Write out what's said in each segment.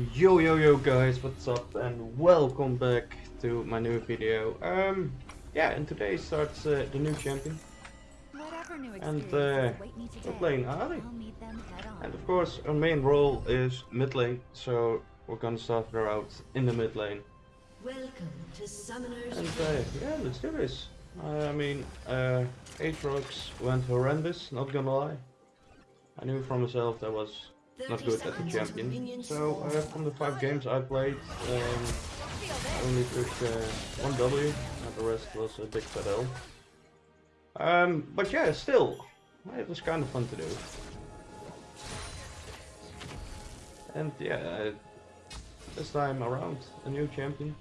Yo yo yo guys, what's up and welcome back to my new video. Um, yeah, and today starts uh, the new champion. And uh, we're playing Ahri. And of course our main role is mid lane, so we're gonna start her out in the mid lane. Welcome to Summoners And uh, yeah, let's do this. Uh, I mean, uh, Aatrox went horrendous, not gonna lie. I knew from myself that was not good as a champion. So uh, from the five games I played, um, I only took uh, one W, and the rest was a big fat L. Um, but yeah, still, it was kind of fun to do. And yeah, uh, this time around, a new champion.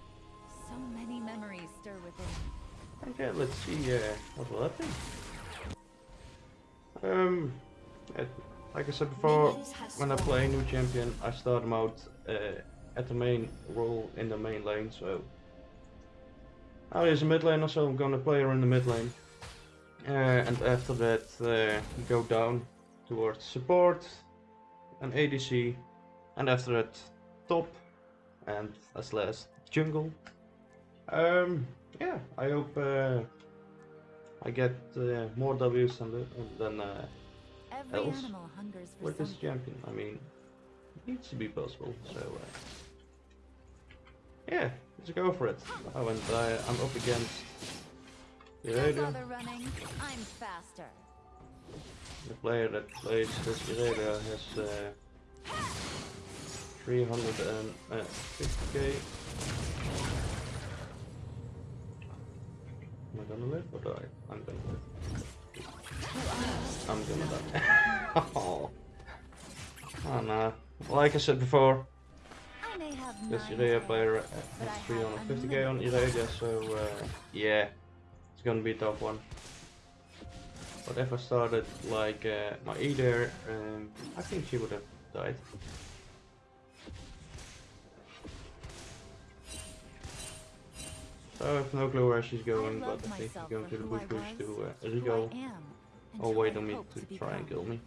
So many memories stir within. And yeah, let's see uh, what will happen. Um, like I said before, when I play a new champion, I start them out uh, at the main role in the main lane. So now there's a mid lane, so I'm gonna play her in the mid lane. Uh, and after that, uh, go down towards support and ADC, and after that, top, and as last, jungle. Um, yeah, I hope uh, I get uh, more W's than, than uh, Every Else, animal hungers for with this champion. I mean, it needs to be possible. So uh, yeah, let's go for it. Oh, and I, I'm up against running. I'm faster. the player that plays this Irelia has uh, 350k. Am I gonna live or die? I'm gonna live. I'm gonna die. oh. oh no. Like I said before, but I has have 350k on unlimited so uh, yeah, it's gonna be a tough one. But if I started like uh, my E there, um, I think she would have died. So I have no clue where she's going, but I think she's going to the bush bush to uh. I am, and or who wait I on me to try and kill me.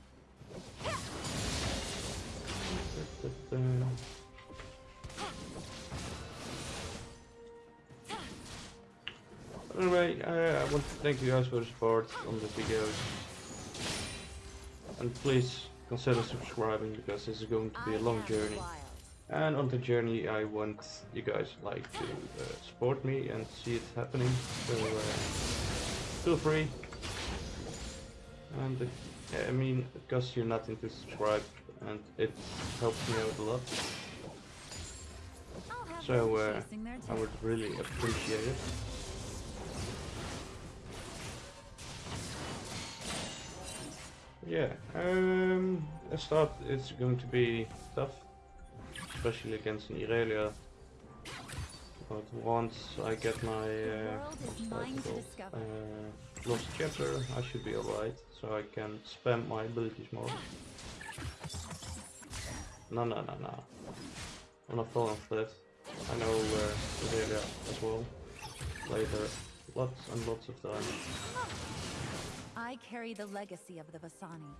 Da, da, da. Anyway, uh, I want to thank you guys for the support on the videos. And please consider subscribing because this is going to be a long journey. And on the journey I want you guys like to uh, support me and see it happening. So uh, feel free. And I mean it costs you nothing to subscribe and it helps me out a lot. So uh, I would really appreciate it. Yeah, um, the start is going to be tough, especially against an Irelia. But once I get my uh, world is what's that mine to called? discover. uh, lost chapter, I should be alright, so I can spam my abilities more. No, no, no, no. I'm not falling for that. I know uh, Irelia as well. Later, lots and lots of times. I carry the legacy of the Vastaya.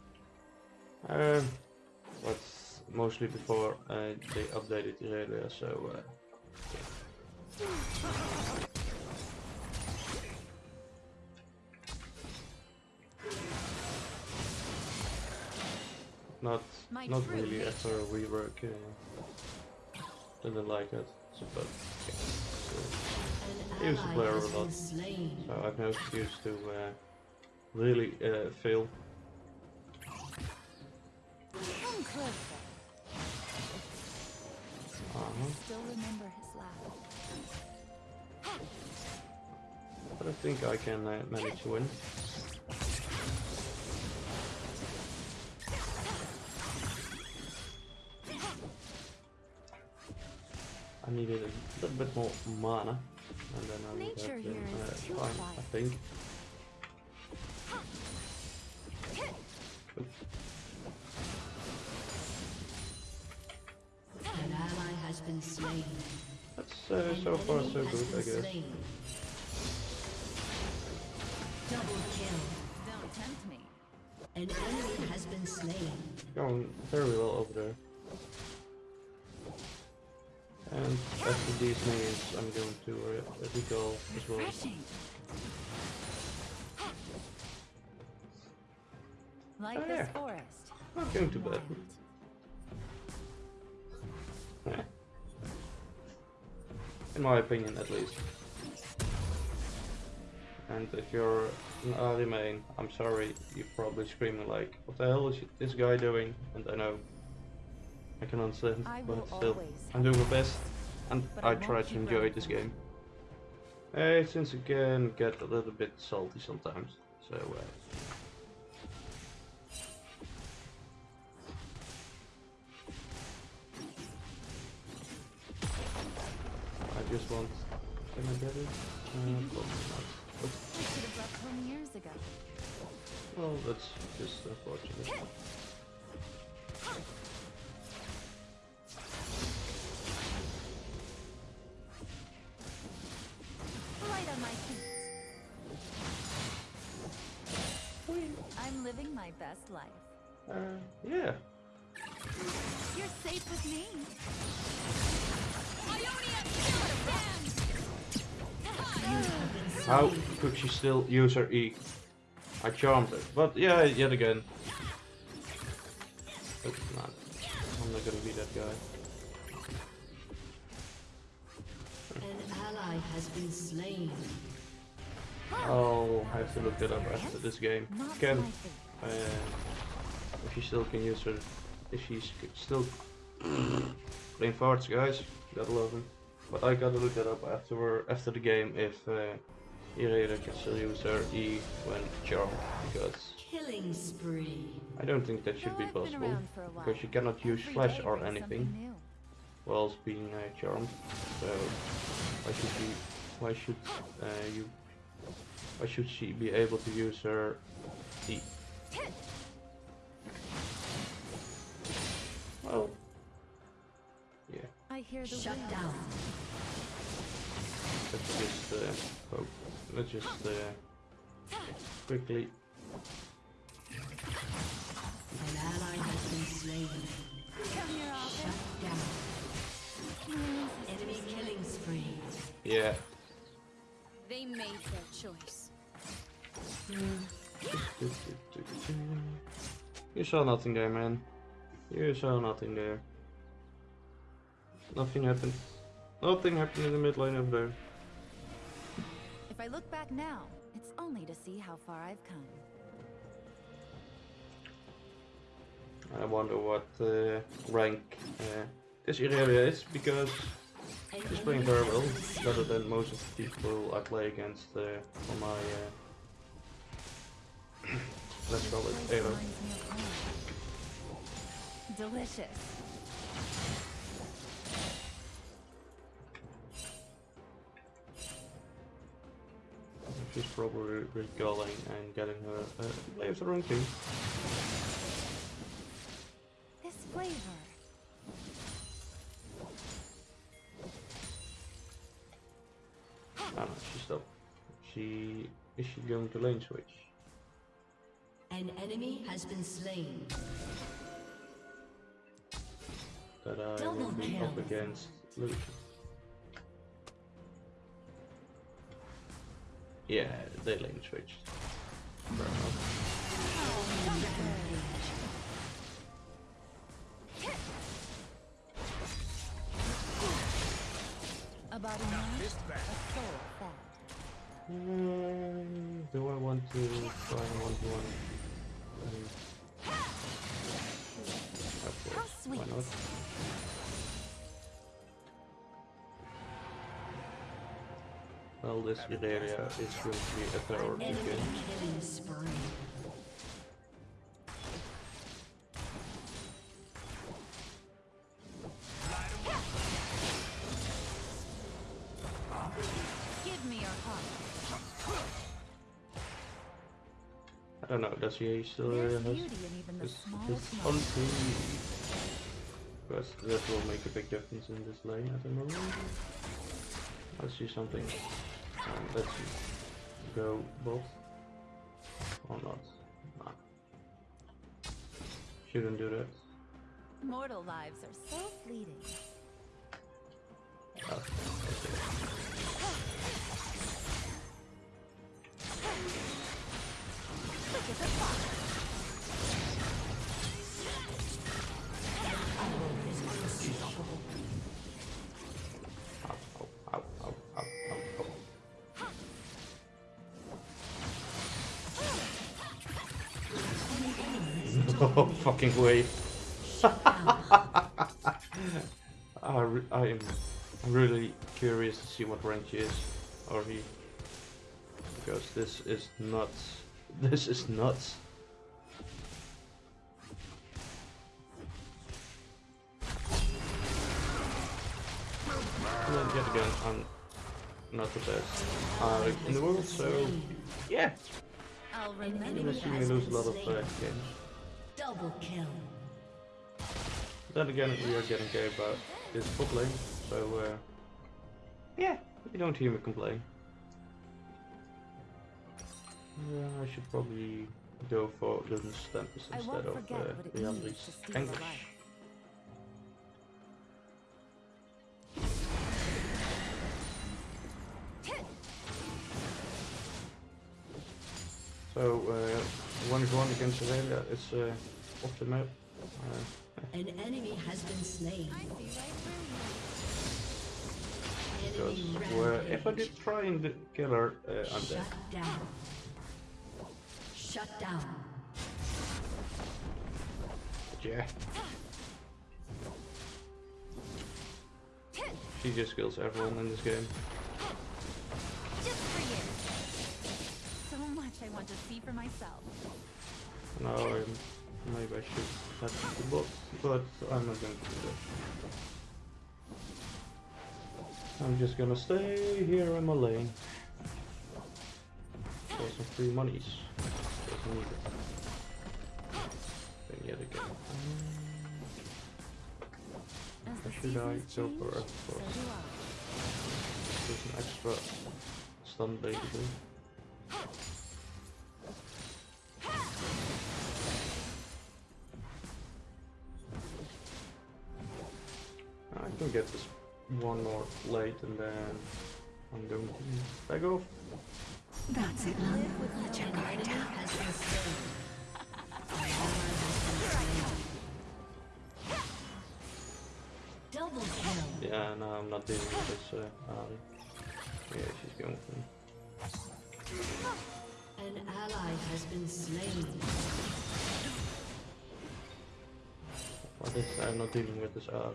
Um, but mostly before uh, they updated Irelia, so uh, not not really after a rework. Uh, didn't like it, so, but yeah, so, An He was a player a lot. so I've no excuse to uh, really uh, fail. Still remember his laugh. But I think I can uh, manage to win. Needed a little bit more mana, and then I would have been uh, fine, I quiet. think. An ally has been slain. That's uh, so far so good, I guess. Double kill. Don't tempt me. An enemy has been slain. Going very well over there. And after these minions, I'm going to uh, recall as well. Like Oh, this yeah. forest. Not going to bed. Yeah. In my opinion, at least. And if you're an early main, I'm sorry, you're probably screaming like, what the hell is this guy doing? And I know, I can understand, but still, I'm doing my best, and I try to enjoy this game. Hey, since it can get a little bit salty sometimes, so uh, I just want, can I get it? Uh, probably not. But, I should have left home years ago. well, that's just unfortunate. My best life. Uh, yeah. You're safe with me. How could she still use her E? I charmed her. But yeah, yet again. But not. I'm not gonna be that guy. An ally has been slain. Oh, I'll have to look that up after this game. Not Can my fate. Uh, if she still can use her, if she's c- still playing farts, guys, gotta love him. But I gotta look that up after after the game if uh, Irelia can still use her E when charmed because Killing spree. I don't think that should be possible around for a while. because you cannot use flash or anything something new. whilst being uh, charmed. So why should she? Why should uh, you? Why should she be able to use her? Well, yeah. I hear the Shut wind. down. Let's just uh, oh, let's just uh, quickly. An ally has been slain. Come here, Shut down. Enemy killing spree. Yeah. They made their choice. You saw nothing there, man. You saw nothing there. Nothing happened. Nothing happened in the mid lane over there. If I look back now, it's only to see how far I've come. I wonder what uh, rank uh, this area is because she's playing very well, better than most of the people I play against uh, on my uh, let's call it Place Elo. reminds me of home. Delicious. She's probably recalling and getting her uh, the wrong. This flavor. Ah no, she stopped. She is she going to lane switch? Enemy has been slain. That I will be kill. up against Luke. Yeah, they lane switched. About a night, a soul. Mm, do I want to try one to one? Well, this area is going to be a terror Enemy again. Give me your heart. I don't know, does he still uh, There's has beauty in even the his, smallest his moment. ulti? Because that will make a big difference in this lane at the moment. Let's see something. Um, let's go bot. Or not. Nah. Shouldn't do that. Mortal lives are so fleeting. No fucking way. I, re- I am really curious to see what range he is, or he, because this is nuts. This is nuts. And then yet again, I'm not the best uh, in the world, so yeah, I'll you're remember gonna see me lose a lot of uh, games. Double kill. Then again, we are getting gay about this bot so uh, yeah, you don't hear me complain. Yeah, I should probably go for Luden's Tempest I instead of uh, what it Liandry's means to steal a Anguish. So, uh, 1 1 against Irelia is uh, off the map. Uh, An enemy has been slain. I see right through you. because where if I did try and kill her, uh, I'm dead. Shut down. Shut down. Yeah. She just kills everyone in this game. I want to see for myself. Now I'm, maybe I should touch the bot, but I'm not going to do that. I'm just gonna stay here in my lane. For some free monies. Doesn't need it. Then yet again. The should I go for a- There's an extra stun basically. Get this one more late and then I'm going to back off. That's it. Live with An legend. enemy has been slain. An ally has been slain. Double kill. Yeah, no, I'm not dealing with this uh, Ali. Yeah, she's going for me. An ally has been slain. What is I'm not dealing with this Ali.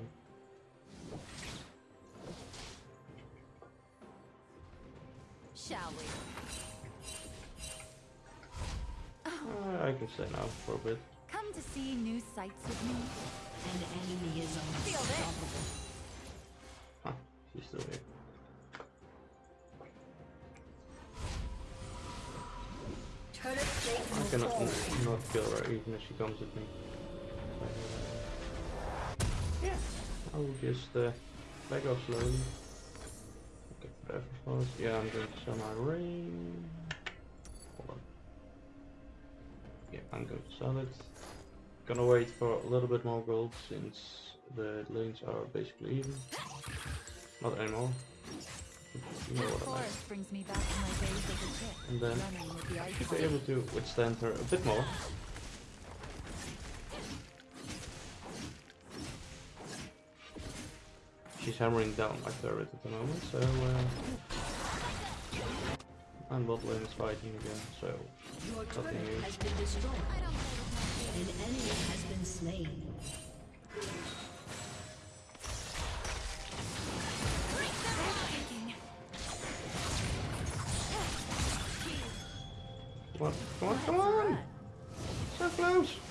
I can now for a bit. Come to see new sights with me. An enemy is Feel this. unstoppable. Huh, she's still here. I will cannot fall. n- not kill her even if she comes at me. So, yeah, I will just uh, back off slowly. Okay, forever fast. Yeah, I'm going to sell my ring. Hold on. Yeah, I'm going to sell it. Gonna wait for a little bit more gold since the lanes are basically even. Not anymore. You know what I mean. forest brings me back to my days as a kid. And then running with the ice should be able to withstand her a bit more. She's hammering down my turret at the moment, so uh, and bot lane is fighting again, so Your Nothing turret new. has been destroyed. An enemy has been slain. come on, come on, come on! So close!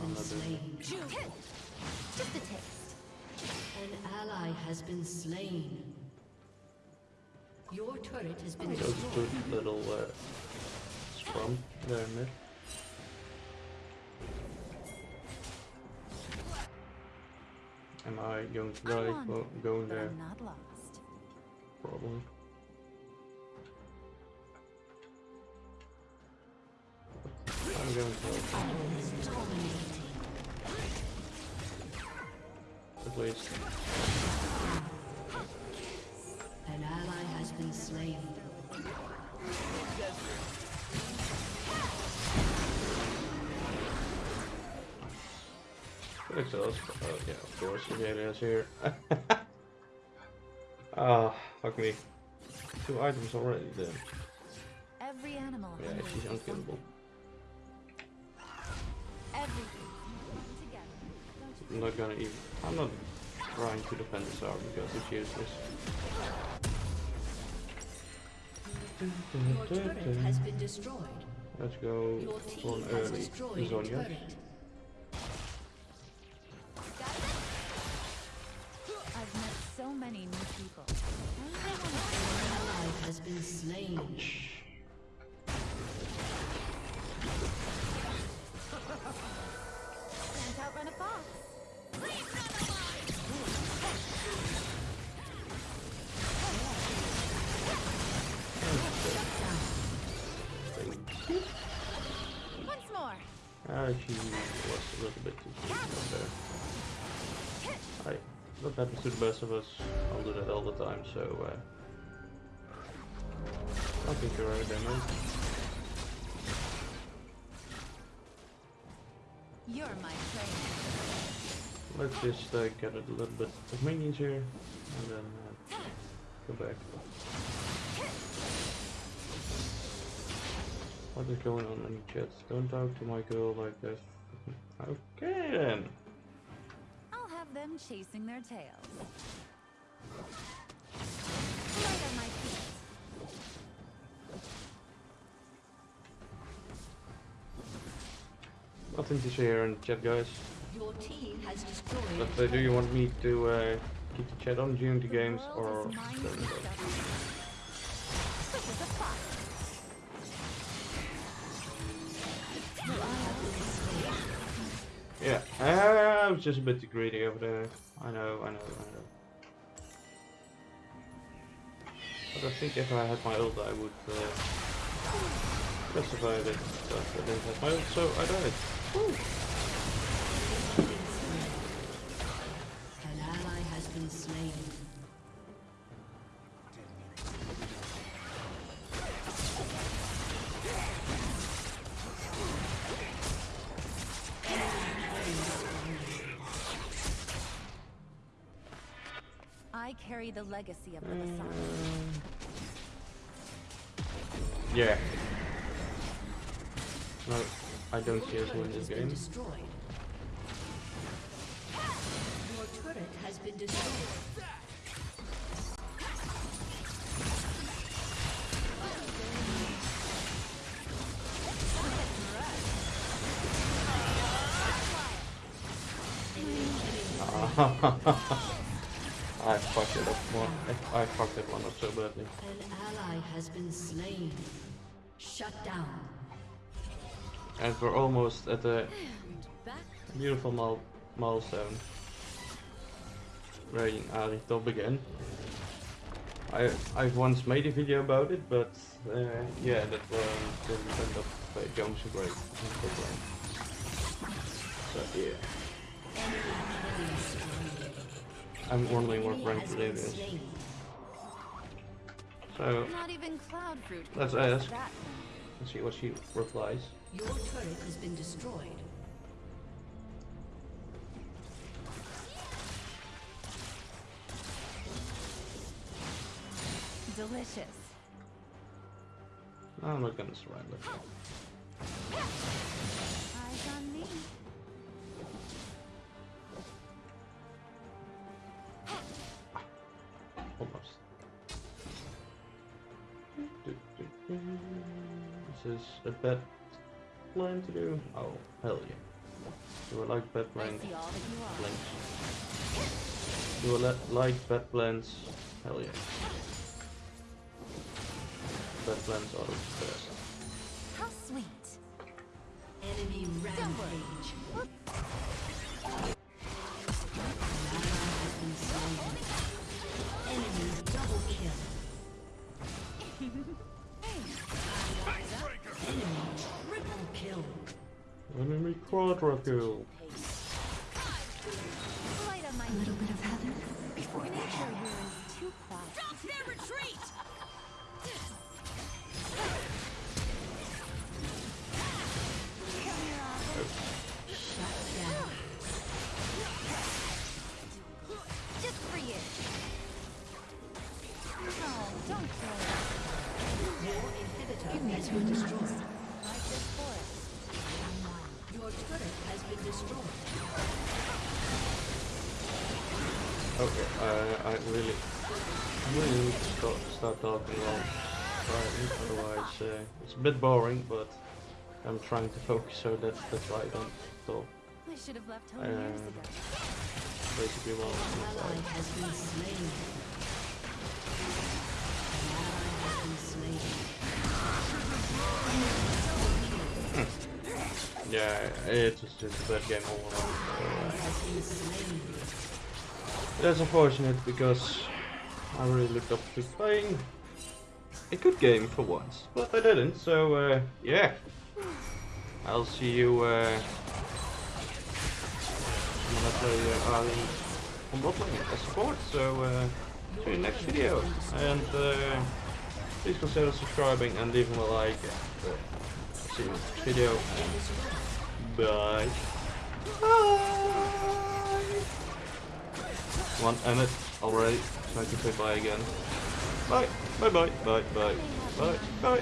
Been slain. Just a taste. An ally has been slain. Your turret has been Those destroyed. good little uh, scrum there in mid. Am I going to die on, for going there? I'm not lost. Probably. going to Dominating. At least. An ally has been slain. Good exhaust. Oh yeah, of course, Azalea's here. Ah, fuck me. Two items already then. Every animal Yeah, she's for unkillable. I'm not gonna even. I'm not trying to defend this arm because it's useless. Your turret has been destroyed. Let's go Your for team an early Ah, she was a little bit too up there. I, that happens to the best of us. I'll do that all the time, so uh, I think you're right there, man. You're my trainer. Let's just uh, get a little bit of minions here, and then uh, go back. What is going on in the chat? Don't talk to my girl like this. okay then. I'll have them chasing their tails. Light on my feet. Nothing to say here in the chat, guys. Your team has destroyed. But uh, do you want me to uh, keep the chat on during the games, The world or I was just a bit too greedy over there. I know, I know, I know. But I think if I had my ult, I would uh, justify it. But I didn't have my ult, so I died. Woo. Carry the legacy of the Vastaya. Yeah. No, I don't see us win Turret this game. destroyed. Your turret has been destroyed. Ah. I fucked it up one. I fucked it one up so badly. An ally has been slain. Shut down. And we're almost at the beautiful mile milestone. Raiding Ahri top again. I I've once made a video about it, but uh, yeah, that um, didn't end up uh, going so great. So yeah, I'm wondering what Enemy rank has it been So Not even cloud fruit. Let's ask. Let's see what she replies. Your turret has been destroyed. Delicious. I'm not gonna surrender. Oh. This is a plan to do. Oh, hell yeah. Do I like bad plans? see all that you are. Plans. Do I like bad plans? Hell yeah. Bad plans are the best. How sweet. Enemy rampage. An ally has been slain. Enemy double kill. Enemy triple kill. Quadruple. Light on my A little bit of heather before the Nature attack. ruins too quiet. Stop their retreat! Come here, Arthur. Shut down. Just for you. Oh, don't throw it. Your inhibitor has been destroyed. Like this forest. Your turret has been destroyed. Okay, uh, I really, really need to start, start talking long. Otherwise uh, it's a bit boring, but I'm trying to focus so that that's why I don't talk. I should have left home Uh, years ago. Basically, well, yeah, it's just a bad game all around. That's unfortunate because I really looked up to playing a good game for once, but I didn't. So uh, yeah, I'll see you uh, when I play uh, Arlen on as support. So uh, see you next video, and uh, please consider subscribing and leaving a like. See you video. Bye. Bye. One Emmet already, so I can say bye again. Bye, bye, bye, bye, bye, bye, bye.